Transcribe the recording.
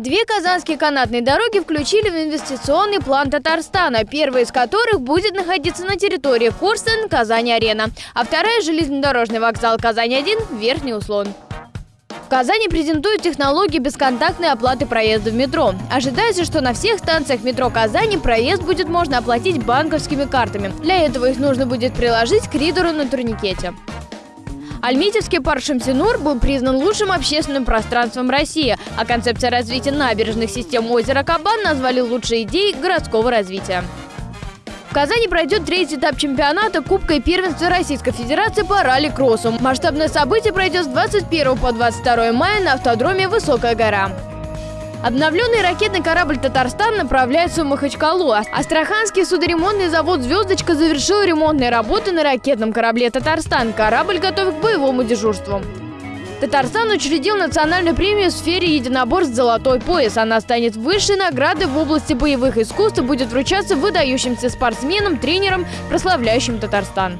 Две казанские канатные дороги включили в инвестиционный план Татарстана, первая из которых будет находиться на территории Курсен, Казань-Арена, а вторая – железнодорожный вокзал Казань-1, Верхний Услон. В Казани презентуют технологии бесконтактной оплаты проезда в метро. Ожидается, что на всех станциях метро Казани проезд будет можно оплатить банковскими картами. Для этого их нужно будет приложить к ридеру на турникете. Альметьевский парк Шамсинур был признан лучшим общественным пространством России, а концепция развития набережных систем озера Кабан назвали лучшей идеей городского развития. В Казани пройдет третий этап чемпионата Кубка и первенства Российской Федерации по ралли-кроссу. Масштабное событие пройдет с 21 по 22 мая на автодроме «Высокая гора». Обновленный ракетный корабль «Татарстан» направляется в Махачкалу. Астраханский судоремонтный завод «Звездочка» завершил ремонтные работы на ракетном корабле «Татарстан». Корабль готов к боевому дежурству. Татарстан учредил национальную премию в сфере единоборств «Золотой пояс». Она станет высшей наградой в области боевых искусств и будет вручаться выдающимся спортсменам, тренерам, прославляющим Татарстан.